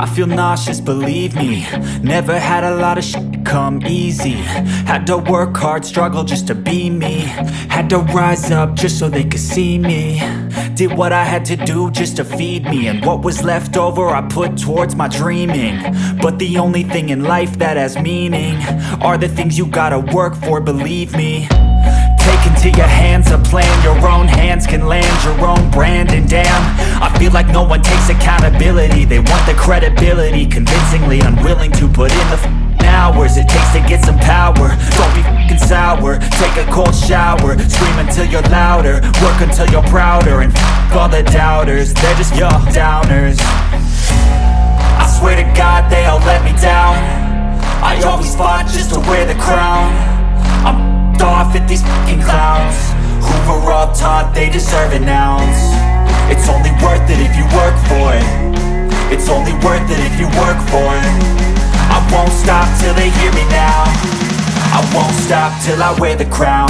I feel nauseous, believe me. Never had a lot of shit come easy. Had to work hard, struggle just to be me. Had to rise up just so they could see me. Did what I had to do just to feed me. And what was left over I put towards my dreaming. But the only thing in life that has meaning Are the things you gotta work for, believe me. Take into your hands a plan. Your own hands can land your own brand. And damn, no one takes accountability. They want the credibility. Convincingly unwilling to put in the hours It takes to get some power. Don't be f***ing sour. Take a cold shower. Scream until you're louder. Work until you're prouder. And f*** all the doubters. They're just your downers. I swear to God they all let me down. I always fought just to wear the crown. I'm f***ed off at these f***ing clowns. Who were all taught they deserve an ounce. It's only worth only worth it if you work for it. I won't stop till they hear me now. I won't stop till I wear the crown